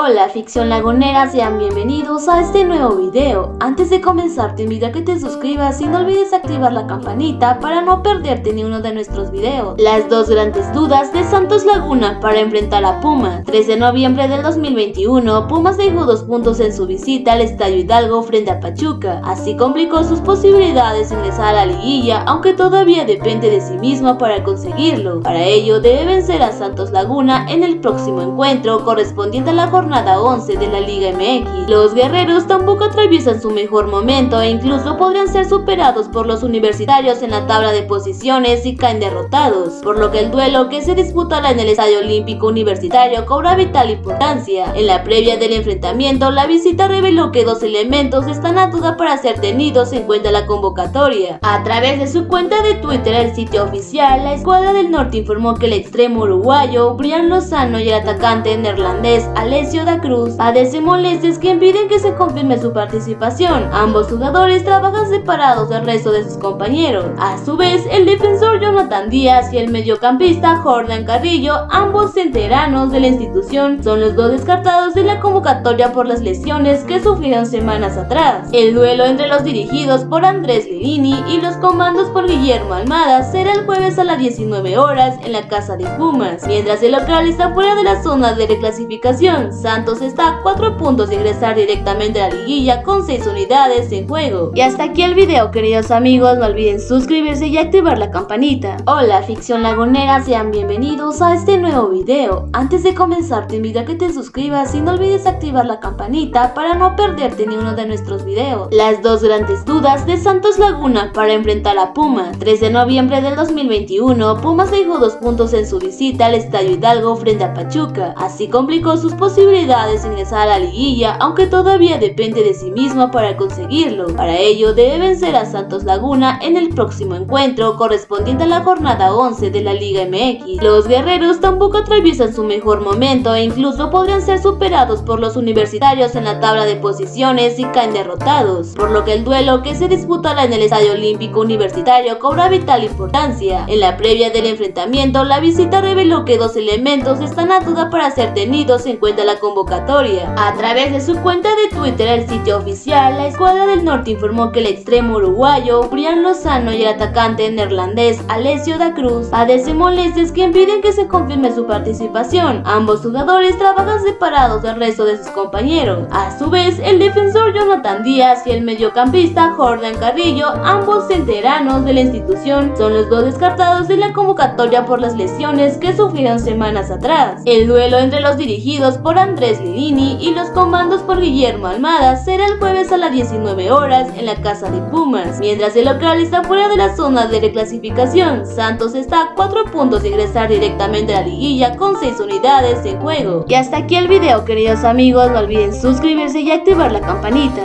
Hola ficción lagunera, sean bienvenidos a este nuevo video. Antes de comenzar te invito a que te suscribas y no olvides activar la campanita para no perderte ni uno de nuestros videos. Las dos grandes dudas de Santos Laguna para enfrentar a Puma. 3 de noviembre del 2021, Pumas dejó dos puntos en su visita al Estadio Hidalgo frente a Pachuca. Así complicó sus posibilidades de ingresar a la liguilla, aunque todavía depende de sí mismo para conseguirlo. Para ello debe vencer a Santos Laguna en el próximo encuentro correspondiente a la jornada 11 de la Liga MX. Los guerreros tampoco atraviesan su mejor momento e incluso podrían ser superados por los universitarios en la tabla de posiciones y caen derrotados, por lo que el duelo que se disputará en el Estadio Olímpico Universitario cobra vital importancia. En la previa del enfrentamiento, la visita reveló que dos elementos están a duda para ser tenidos en cuenta la convocatoria. A través de su cuenta de Twitter, el sitio oficial, la Escuadra del Norte informó que el extremo uruguayo, Brian Lozano y el atacante neerlandés Alex da Cruz padece molestias que impiden que se confirme su participación. Ambos jugadores trabajan separados del resto de sus compañeros. A su vez, el defensor Jonathan Díaz y el mediocampista Jordan Carrillo, ambos enteranos de la institución, son los dos descartados de la convocatoria por las lesiones que sufrieron semanas atrás. El duelo entre los dirigidos por Andrés Lirini y los comandos por Guillermo Almada será el jueves a las 19 horas en la casa de Pumas, mientras el local está fuera de la zona de reclasificación. Santos está a 4 puntos de ingresar directamente a la liguilla con 6 unidades en juego. Y hasta aquí el video queridos amigos, no olviden suscribirse y activar la campanita. Hola ficción lagunera, sean bienvenidos a este nuevo video. Antes de comenzar te invito a que te suscribas y no olvides activar la campanita para no perderte ni uno de nuestros videos. Las dos grandes dudas de Santos Laguna para enfrentar a Puma. 3 de noviembre del 2021, Pumas dejó dos puntos en su visita al Estadio Hidalgo frente a Pachuca. Así complicó sus posibilidades de ingresar a la liguilla, aunque todavía depende de sí mismo para conseguirlo. Para ello debe vencer a Santos Laguna en el próximo encuentro correspondiente a la jornada 11 de la Liga MX. Los guerreros tampoco atraviesan su mejor momento e incluso podrían ser superados por los universitarios en la tabla de posiciones y caen derrotados, por lo que el duelo que se disputará en el Estadio Olímpico Universitario cobra vital importancia. En la previa del enfrentamiento, la visita reveló que dos elementos están a duda para ser tenidos en cuenta la convocatoria. A través de su cuenta de Twitter, el sitio oficial, la Escuadra del Norte informó que el extremo uruguayo, Brian Lozano y el atacante neerlandés Alessio da Cruz padecen molestias que impiden que se confirme su participación. Ambos jugadores trabajan separados del resto de sus compañeros. A su vez, el defensor Jonathan Díaz y el mediocampista Jordan Carrillo, ambos centeranos de la institución, son los dos descartados de la convocatoria por las lesiones que sufrieron semanas atrás. El duelo entre los dirigidos por Andrés Lirini y los comandos por Guillermo Almada será el jueves a las 19 horas en la casa de Pumas, mientras el local está fuera de la zona de reclasificación. Santos está a 4 puntos de ingresar directamente a la liguilla con 6 unidades en juego. Y hasta aquí el video queridos amigos, no olviden suscribirse y activar la campanita.